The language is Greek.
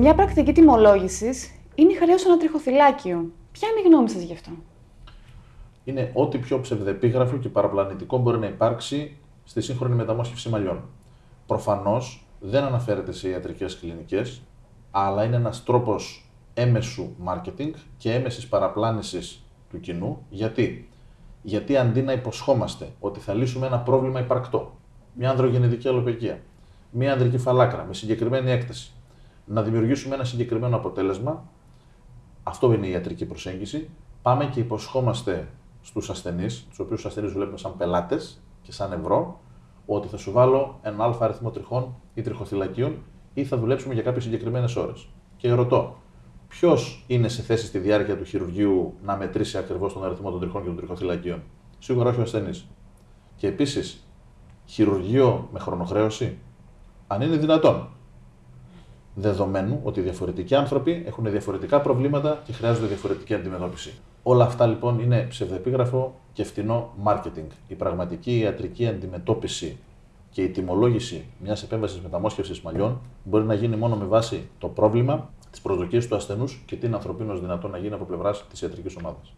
Μια πρακτική τιμολόγησης είναι η χρέωση ανατριχοθυλάκιο. Ποια είναι η γνώμη σας γι' αυτό; Είναι ό,τι πιο ψευδεπίγραφο και παραπλανητικό μπορεί να υπάρξει στη σύγχρονη μεταμόσχευση μαλλιών. Προφανώς δεν αναφέρεται σε ιατρικές κλινικές, αλλά είναι ένας τρόπος έμεσου marketing και έμεσης παραπλάνησης του κοινού. Γιατί; Γιατί αντί να υποσχόμαστε ότι θα λύσουμε ένα πρόβλημα υπαρκτό, μια ανδρογεννητική αλοπαικία, μια ανδρική φαλάκρα με συγκεκριμένη έκταση, να δημιουργήσουμε ένα συγκεκριμένο αποτέλεσμα, αυτό είναι η ιατρική προσέγγιση, πάμε και υποσχόμαστε στους ασθενείς, τους οποίους ασθενείς βλέπουμε σαν πελάτες και σαν ευρώ, ότι θα σου βάλω ένα αλφα αριθμό τριχών ή τριχοθυλακίων ή θα δουλέψουμε για κάποιες συγκεκριμένες ώρες. Και ρωτώ, ποιος είναι σε θέση στη διάρκεια του χειρουργείου να μετρήσει ακριβώς τον αριθμό των τριχών και των τριχοθυλακίων; Σίγουρα όχι ο ασθενής. Και επίσης, χειρουργείο με χρονοχρέωση, αν είναι δυνατόν. Δεδομένου ότι διαφορετικοί άνθρωποι έχουν διαφορετικά προβλήματα και χρειάζονται διαφορετική αντιμετώπιση. Όλα αυτά λοιπόν είναι ψευδεπίγραφο και φτηνό marketing. Η πραγματική ιατρική αντιμετώπιση και η τιμολόγηση μιας επέμβασης μεταμόσχευσης μαλλιών μπορεί να γίνει μόνο με βάση το πρόβλημα, τι προσδοκίε του ασθενούς και τι είναι ανθρωπίνως δυνατόν να γίνει από πλευράς της ιατρικής ομάδας.